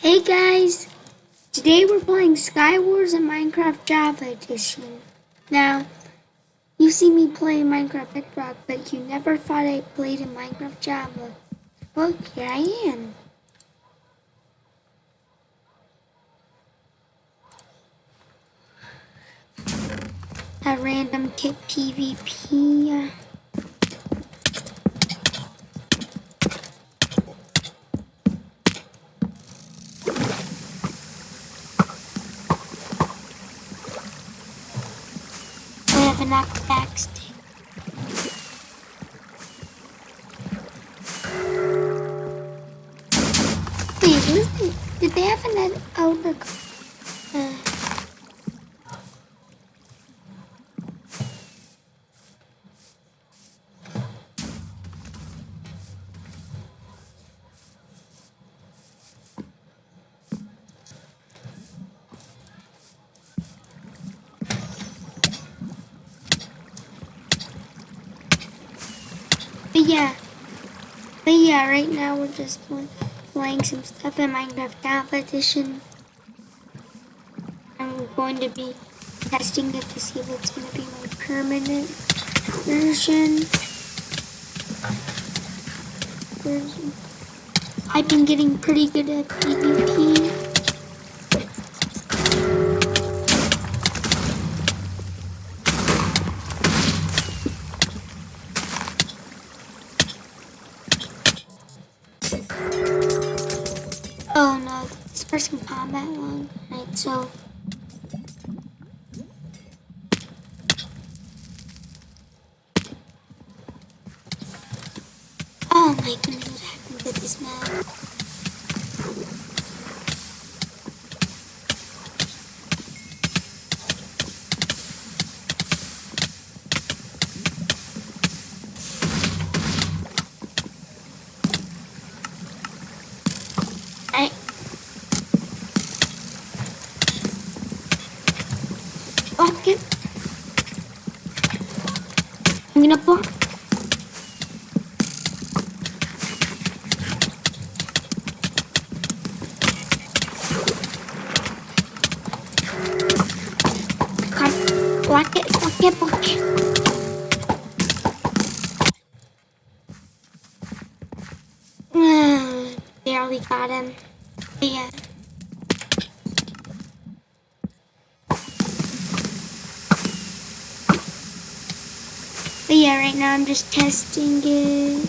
Hey guys! Today we're playing Skywars and Minecraft Java Edition. Now, you see me play Minecraft Bedrock, but you never thought I played in Minecraft Java. Well, here I am. A random kit PvP. They have an outer? Uh, But yeah, but yeah, right now we're just pl- playing some stuff in Minecraft Java Edition. We're going to be testing it to see if it's going to be my permanent version. version. I've been getting pretty good at PvP. This person combat long. Right, so Oh my goodness, what happened to this map? I'm gonna block. Block it, block it, block it. Barely got him. Yeah. But yeah, right now I'm just testing it.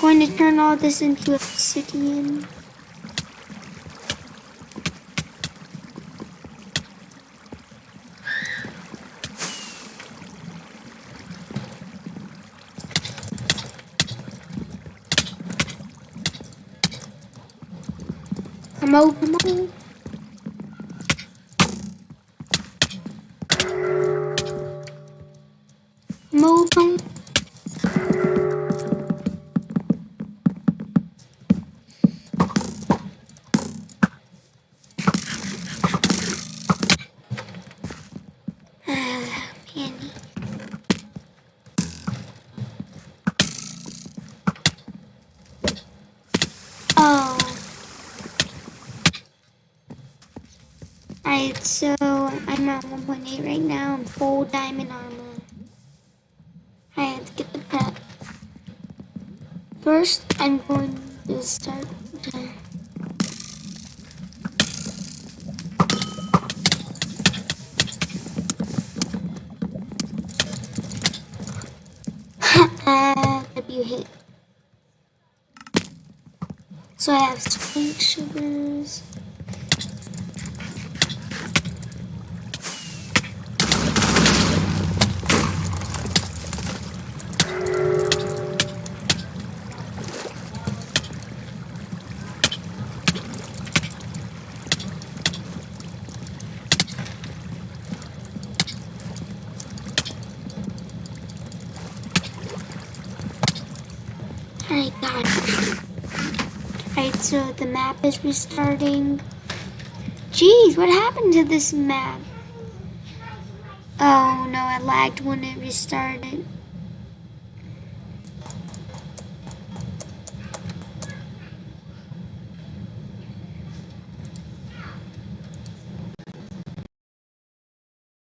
Going to turn all this into obsidian. Come on, come on. Alright, so I'm at 1.8 right now. I'm full diamond armor. I have to get the pet. First, I'm going to start. To uh, hit. So I have sweet sugars. Alright, God. Alright, so the map is restarting. Jeez, what happened to this map? Oh no, it lagged when it restarted.